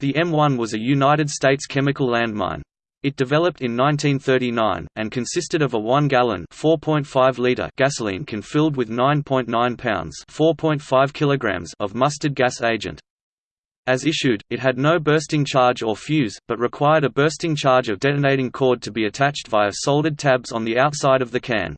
The M1 was a United States chemical landmine. It developed in 1939, and consisted of a 1-gallon gasoline can filled with 9.9 pounds kilograms of mustard gas agent. As issued, it had no bursting charge or fuse, but required a bursting charge of detonating cord to be attached via soldered tabs on the outside of the can.